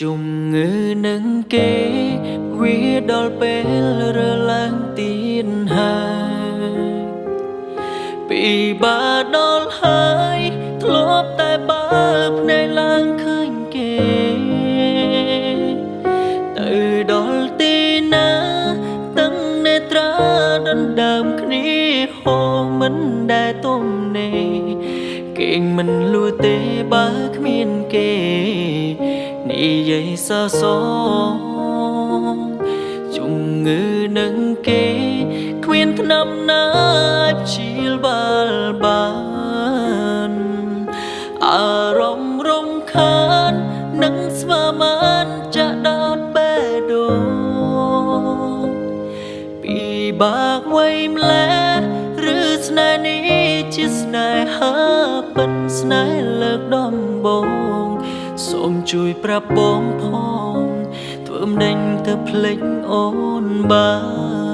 ជំងឺនឹងគេវាដល់ពេលរើឡើងទៀតហើយពីបាដល់ហើយធ្លាប់តែបើភ្នែកឡើងឃើញគេទៅដល់ទីណាទាំងនេត្រាដណ្ដើមគ្នាហូរមិនដែលទំនេរគេងមិនលួទេបើគ្មានគេ និយាយសសងជំងឺនឹងគេគ្មានថ្នាំណាអាចព្យាបាលបានអារម្មណ៍រំខាននឹងស្វាមានចាក់ដោតបេះដូងពីបាក់វ័យម្លេះឬស្នេហ៍នេះជាស្នេហាពិតស្នេហ៍លើកដំបូង សូមជួយប្រាប់បងផងធ្វើមិនដេញទៅភ្លេចអូនបាន